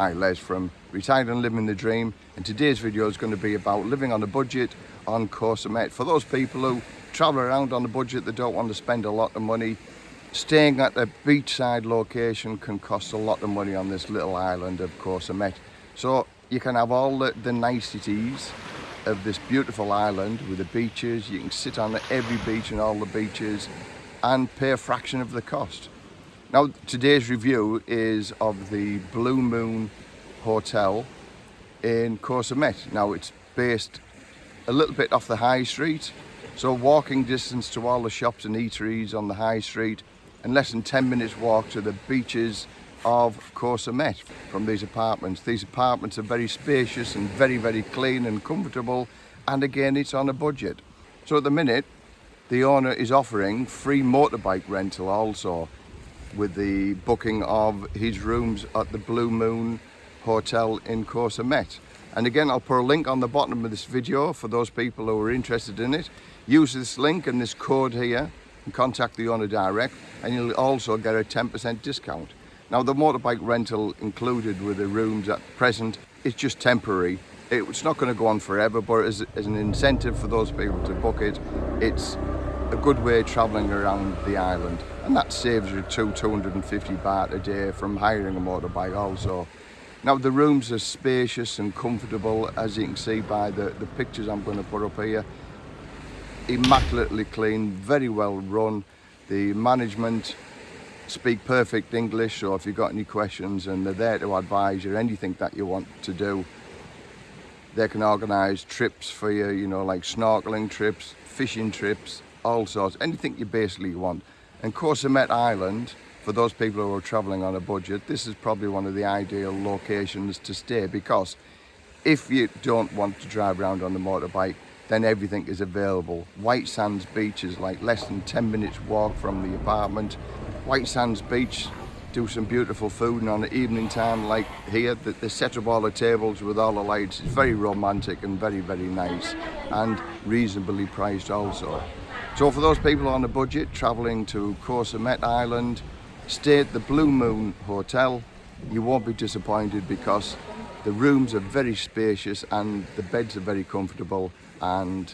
Hi Les from Retired and Living the Dream and today's video is going to be about living on a budget on Koh Samet. For those people who travel around on a budget they don't want to spend a lot of money staying at a beachside location can cost a lot of money on this little island of Koh Samet. So you can have all the, the niceties of this beautiful island with the beaches, you can sit on every beach and all the beaches and pay a fraction of the cost. Now today's review is of the Blue Moon Hotel in Koh Samet. Now it's based a little bit off the high street so walking distance to all the shops and eateries on the high street and less than 10 minutes walk to the beaches of Koh Samet from these apartments. These apartments are very spacious and very very clean and comfortable and again it's on a budget. So at the minute the owner is offering free motorbike rental also with the booking of his rooms at the Blue Moon Hotel in Koh Samet. And again, I'll put a link on the bottom of this video for those people who are interested in it. Use this link and this code here and contact the owner direct and you'll also get a 10% discount. Now the motorbike rental included with the rooms at present is just temporary. It's not going to go on forever, but as, as an incentive for those people to book it, it's a good way travelling around the island and that saves you two 250 baht a day from hiring a motorbike also. Now the rooms are spacious and comfortable as you can see by the, the pictures I'm going to put up here. Immaculately clean, very well run. The management speak perfect English so if you've got any questions and they're there to advise you anything that you want to do they can organise trips for you, you know, like snorkeling trips, fishing trips, all sorts, anything you basically want. And Samet Island, for those people who are travelling on a budget, this is probably one of the ideal locations to stay because if you don't want to drive around on the motorbike, then everything is available. White Sands Beach is like less than 10 minutes walk from the apartment. White Sands Beach, do some beautiful food and on the evening time like here, they set up all the tables with all the lights. It's very romantic and very, very nice and reasonably priced also. So for those people on a budget travelling to Koh Island, stay at the Blue Moon Hotel. You won't be disappointed because the rooms are very spacious and the beds are very comfortable and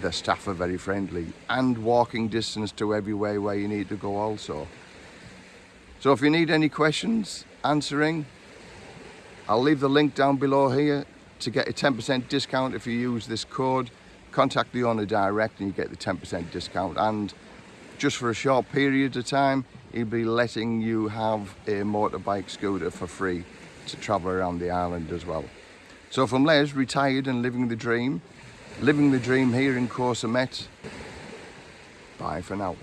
the staff are very friendly and walking distance to everywhere where you need to go also. So if you need any questions answering, I'll leave the link down below here to get a 10% discount if you use this code contact the owner direct and you get the 10% discount and just for a short period of time he'll be letting you have a motorbike scooter for free to travel around the island as well. So from Les, retired and living the dream, living the dream here in Koh Samet. bye for now.